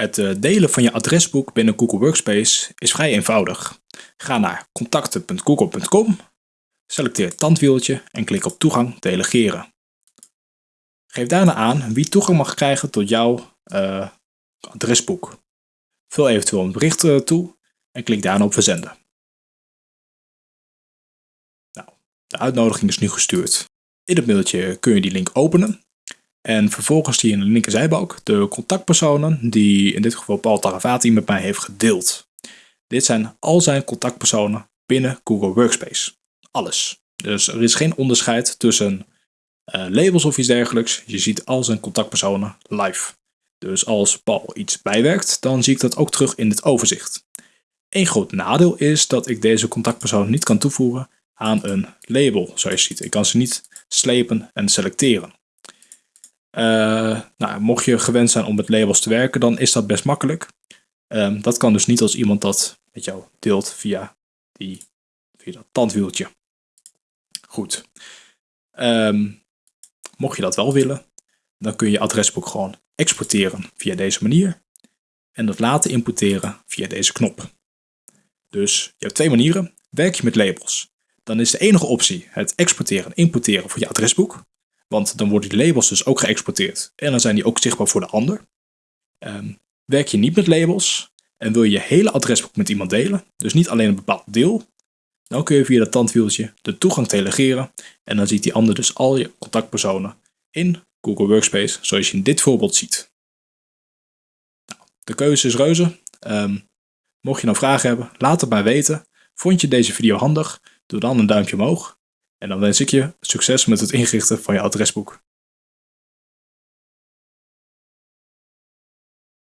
Het eh, delen van je adresboek binnen Google Workspace is vrij eenvoudig. Ga naar contacten.google.com, selecteer het tandwieltje en klik op toegang delegeren. Geef daarna aan wie toegang mag krijgen tot jouw uh, adresboek. Vul eventueel een bericht uh, toe en klik daarna op verzenden. Nou, de uitnodiging is nu gestuurd. In het mailtje kun je die link openen en vervolgens zie je in de linkerzijbalk de contactpersonen die in dit geval Paul Taravati met mij heeft gedeeld. Dit zijn al zijn contactpersonen binnen Google Workspace. Alles. Dus er is geen onderscheid tussen uh, labels of iets dergelijks. Je ziet al zijn contactpersonen live. Dus als Paul iets bijwerkt, dan zie ik dat ook terug in het overzicht. Een groot nadeel is dat ik deze contactpersonen niet kan toevoegen aan een label, zoals je ziet. Ik kan ze niet slepen en selecteren. Uh, nou, mocht je gewend zijn om met labels te werken, dan is dat best makkelijk. Um, dat kan dus niet als iemand dat met jou deelt via, die, dat tandwieltje. Goed. Um, mocht je dat wel willen, dan kun je je adresboek gewoon exporteren via deze manier. En dat laten importeren via deze knop. Dus je hebt twee manieren. Werk je met labels, dan is de enige optie het exporteren en importeren voor je adresboek. Want dan worden die labels dus ook geëxporteerd. En dan zijn die ook zichtbaar voor de ander. Um, werk je niet met labels en wil je je hele adresboek met iemand delen, dus niet alleen een bepaald deel, dan kun je via dat tandwieltje de toegang delegeren en dan ziet die ander dus al je contactpersonen in Google Workspace, zoals je in dit voorbeeld ziet. Nou, de keuze is reuze. Um, mocht je nou vragen hebben, laat het maar weten. Vond je deze video handig? Doe dan een duimpje omhoog. En dan wens ik je succes met het inrichten van je adresboek.